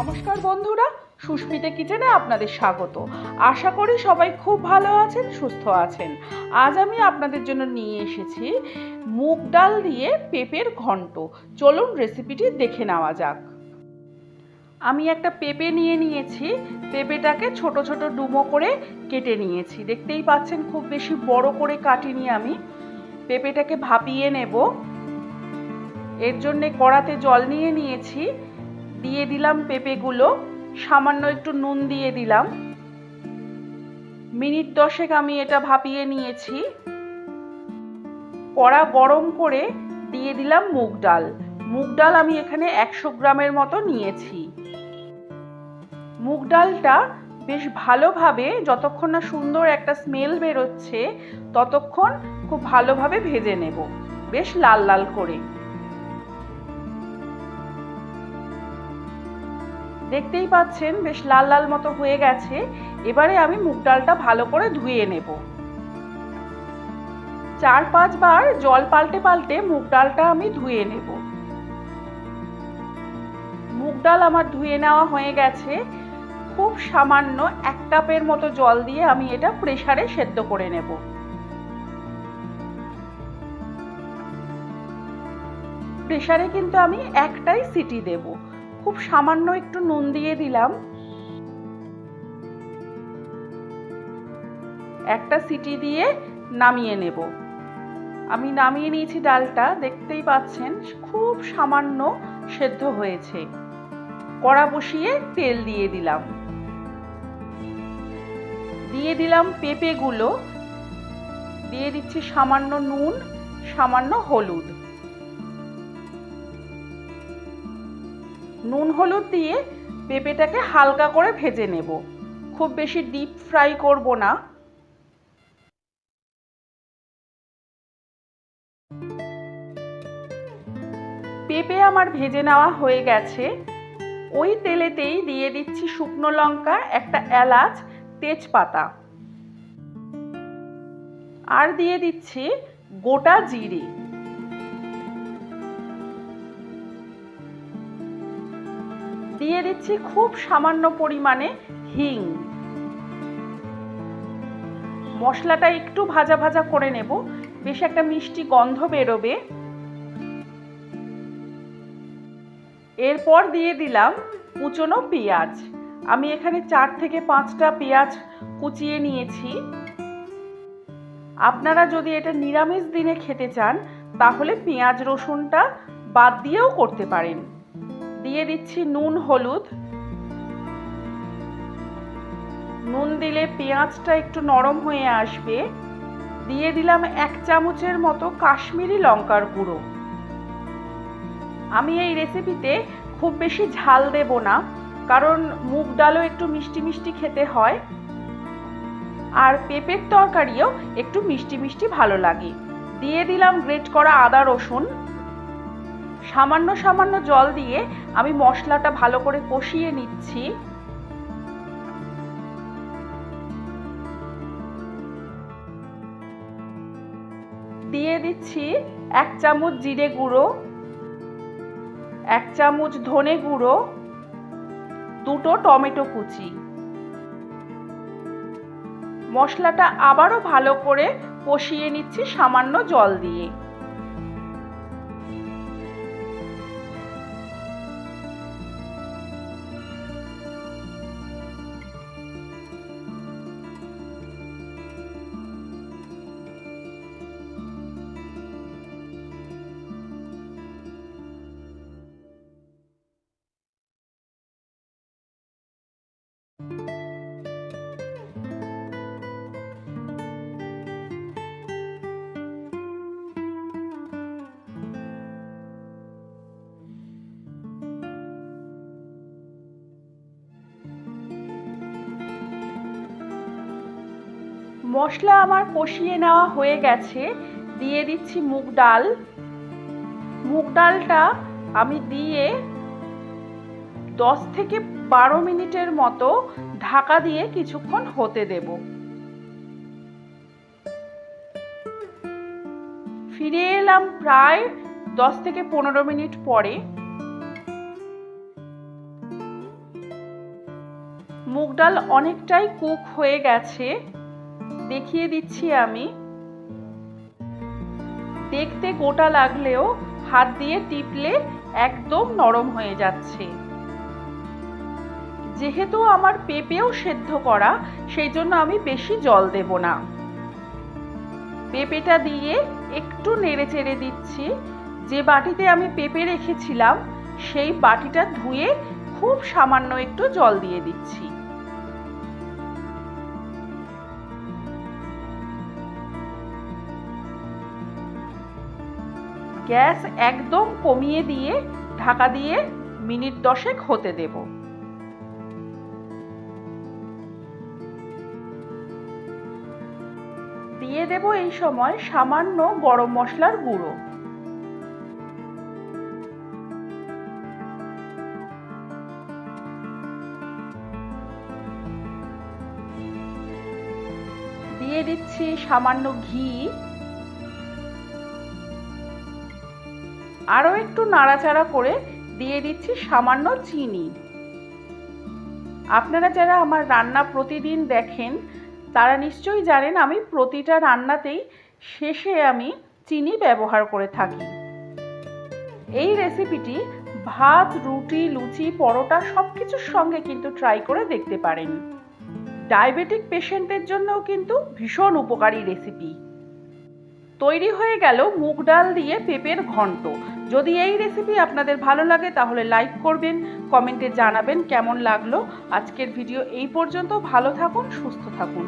নমস্কার বন্ধুরা, সুস্মিতা কিচেনে আপনাদের স্বাগত। আশা করি সবাই খুব ভালো আছেন, সুস্থ আছেন। আজ আমি আপনাদের জন্য নিয়ে এসেছি মুগ ডাল দিয়ে পেঁপের ঘন্ট। চলুন রেসিপিটি দেখে নেওয়া যাক। আমি একটা পেঁপে নিয়ে নিয়েছি, পেঁপেটাকে ছোট ছোট ডুমো করে কেটে নিয়েছি। দেখতেই পাচ্ছেন, খুব বেশি বড় করে কাটিনি আমি। পেঁপেটাকে ভাপিয়ে নেব। এর জন্যে কড়াতে জল নিয়ে নিয়েছি। দিয়ে দিলাম পেঁপেগুলো, সামান্য একটু নুন দিয়ে দিলাম। মিনিট দশেক আমি এটা ভাপিয়ে নিয়েছি। কড়া গরম করে দিয়ে দিলাম মুগ ডাল। মুগ ডাল আমি এখানে একশো গ্রামের মতো নিয়েছি। মুগ ডালটা বেশ ভালোভাবে যতক্ষণ না সুন্দর একটা স্মেল বেরোচ্ছে, ততক্ষণ খুব ভালোভাবে ভেজে নেব, বেশ লাল লাল করে। দেখতেই পাচ্ছেন বেশ লাল লাল মতো হয়ে গেছে। এবারে আমি মুগ ডালটা ভালো করে ধুয়ে নেব। চার পাঁচবার জল পাল্টে পাল্টে মুগ ডালটা আমি ধুয়ে নেব। মুগ ডাল আমার ধুয়ে নেওয়া হয়ে গেছে। খুব সামান্য এক কাপের মতো জল দিয়ে আমি এটা প্রেসারে সেদ্ধ করে নেব। প্রেসারে কিন্তু আমি একটাই সিটি দেবো। খুব সামান্য একটু নুন দিয়ে দিলাম। একটা সিটি দিয়ে নামিয়ে নেব। আমি নামিয়ে নিয়েছি ডালটা, দেখতেই পাচ্ছেন, খুব সামান্য সেদ্ধ হয়েছে। কড়া বসিয়ে তেল দিয়ে দিলাম। দিয়ে দিলাম পেঁপেগুলো। দিয়ে দিচ্ছি সামান্য নুন, সামান্য হলুদ। নুন হলুদ দিয়ে পেঁপেটাকে হালকা করে ভেজে নেব। খুব বেশি ডিপ ফ্রাই করব না। পেঁপে আমার ভেজে নেওয়া হয়ে গেছে। ওই তেলেতেই দিয়ে দিচ্ছি শুকনো লঙ্কা একটা এলাচ তেজপাতা। আর দিয়ে দিচ্ছি গোটা জিরে। দিয়ে দিচ্ছি খুব সামান্য পরিমাণে হিং। মশলাটা একটু ভাজা ভাজা করে নেব। বেশ একটা মিষ্টি গন্ধ বেরোবে। এরপর দিয়ে দিলাম কুচনো পেঁয়াজ। আমি এখানে চার থেকে পাঁচটা পেঁয়াজ কুচিয়ে নিয়েছি। আপনারা যদি এটা নিরামিষ দিনে খেতে চান, তাহলে পেঁয়াজ রসুনটা বাদ দিয়েও করতে পারেন। দিয়ে দিচ্ছি নুন, হলুদ। নুন দিলে পেঁয়াজটা একটু নরম হয়ে আসবে। দিয়ে দিলাম এক চামচের মতো কাশ্মীরি লঙ্কার গুঁড়ো। আমি এই রেসিপিতে খুব বেশি ঝাল দেব না, কারণ মুগ ডালও একটু মিষ্টি মিষ্টি খেতে হয়। আর পেঁপের তরকারিও একটু মিষ্টি মিষ্টি ভালো লাগে। দিয়ে দিলাম গ্রেট করা আদা রসুন। সামান্য সামান্য জল দিয়ে আমি মশলাটা ভালো করে কষিয়ে নিচ্ছি। দিয়ে দিচ্ছি এক চামচ জিরে গুঁড়ো, এক চামচ ধনে গুঁড়ো, দুটো টমেটো কুচি। মশলাটা আবারও ভালো করে কষিয়ে নিচ্ছি সামান্য জল দিয়ে। মশলা আমার কষিয়ে নেওয়া হয়ে গেছে। দিয়ে দিচ্ছি মুগ ডাল। মুগ ডালটা আমি দিয়ে দশ থেকে বারো মিনিটের মতো ঢাকা দিয়ে কিছুক্ষণ হতে দেব। ফিরে এলাম প্রায় দশ থেকে পনেরো মিনিট পরে। মুগ ডাল অনেকটাই কুক হয়ে গেছে। দেখিয়ে দিচ্ছি আমি। দেখতে গোটা লাগলেও হাত দিয়ে টিপলে একদম নরম হয়ে যাচ্ছে। যেহেতু আমার পেঁপেও সেদ্ধ করা সেই জন্য আমি বেশি জল দেব না। পেঁপেটা দিয়ে একটু নেড়ে চেড়ে দিচ্ছি। যে বাটিতে আমি পেঁপে রেখেছিলাম, সেই বাটিটা ধুয়ে খুব সামান্য একটু জল দিয়ে দিচ্ছি। গ্যাস একদম কমিয়ে দিয়ে, ঢাকা দিয়ে মিনিট দশেক হতে দেব। দিয়ে দেব এই সময় সামান্য গরম মশলার গুঁড়ো। দিয়ে দিচ্ছি সামান্য ঘি। আরও একটু নাড়াচাড়া করে দিয়ে দিচ্ছি সামান্য চিনি। আপনারা যারা আমার রান্না প্রতিদিন দেখেন, তারা নিশ্চয়ই জানেন আমি প্রতিটা রান্নাতেই শেষে আমি চিনি ব্যবহার করে থাকি। এই রেসিপিটি ভাত, রুটি, লুচি, পরোটা সব কিছুর সঙ্গে কিন্তু ট্রাই করে দেখতে পারেন। ডায়াবেটিক পেশেন্টের জন্যও কিন্তু ভীষণ উপকারী রেসিপি। তৈরি হয়ে গেল মুগ ডাল দিয়ে পেঁপের ঘন্ট। যদি এই রেসিপি আপনাদের ভালো লাগে, তাহলে লাইক করবেন কমেন্টে জানাবেন কেমন লাগল। আজকের ভিডিও এই পর্যন্ত, ভালো থাকুন, সুস্থ থাকুন।